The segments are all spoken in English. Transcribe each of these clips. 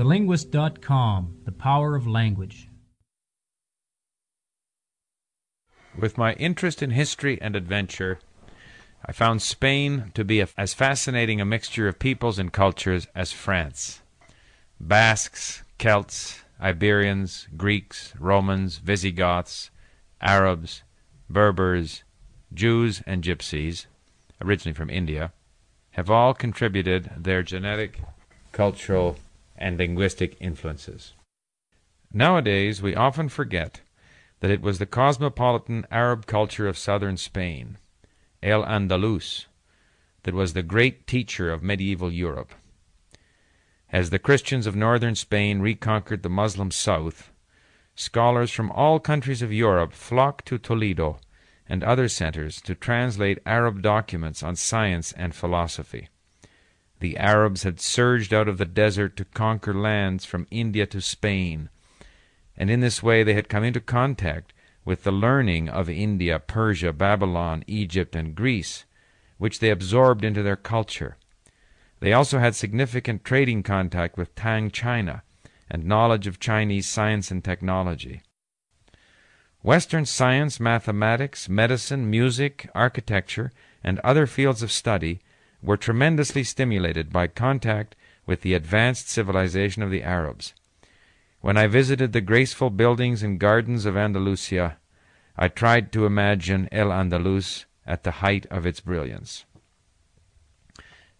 TheLinguist.com The Power of Language. With my interest in history and adventure, I found Spain to be a, as fascinating a mixture of peoples and cultures as France. Basques, Celts, Iberians, Greeks, Romans, Visigoths, Arabs, Berbers, Jews, and Gypsies, originally from India, have all contributed their genetic, cultural, and linguistic influences. Nowadays, we often forget that it was the cosmopolitan Arab culture of southern Spain, El Andalus, that was the great teacher of medieval Europe. As the Christians of northern Spain reconquered the Moslem south, scholars from all countries of Europe flocked to Toledo and other centers to translate Arab documents on science and philosophy. The Arabs had surged out of the desert to conquer lands from India to Spain, and in this way they had come into contact with the learning of India, Persia, Babylon, Egypt, and Greece, which they absorbed into their culture. They also had significant trading contact with Tang China and knowledge of Chinese science and technology. Western science, mathematics, medicine, music, architecture, and other fields of study were tremendously stimulated by contact with the advanced civilization of the Arabs. When I visited the graceful buildings and gardens of Andalusia, I tried to imagine El Andalus at the height of its brilliance.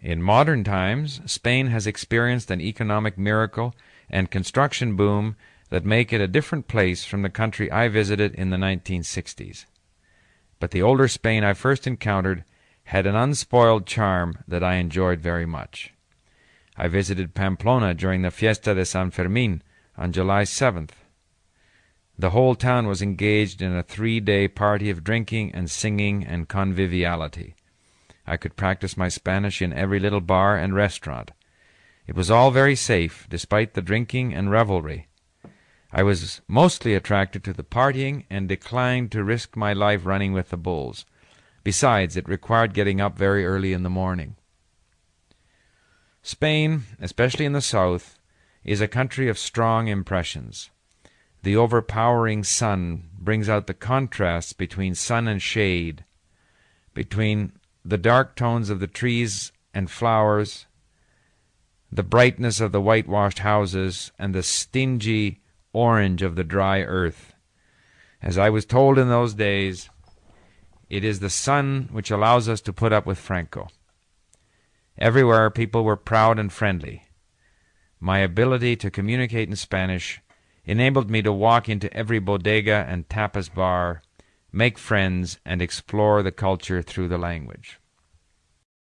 In modern times, Spain has experienced an economic miracle and construction boom that make it a different place from the country I visited in the 1960s. But the older Spain I first encountered had an unspoiled charm that I enjoyed very much. I visited Pamplona during the Fiesta de San Fermin on July 7th. The whole town was engaged in a three day party of drinking and singing and conviviality. I could practice my Spanish in every little bar and restaurant. It was all very safe, despite the drinking and revelry. I was mostly attracted to the partying and declined to risk my life running with the bulls. Besides, it required getting up very early in the morning. Spain, especially in the south, is a country of strong impressions. The overpowering sun brings out the contrasts between sun and shade, between the dark tones of the trees and flowers, the brightness of the whitewashed houses, and the stingy orange of the dry earth. As I was told in those days, it is the sun which allows us to put up with Franco. Everywhere people were proud and friendly. My ability to communicate in Spanish enabled me to walk into every bodega and tapas bar, make friends, and explore the culture through the language.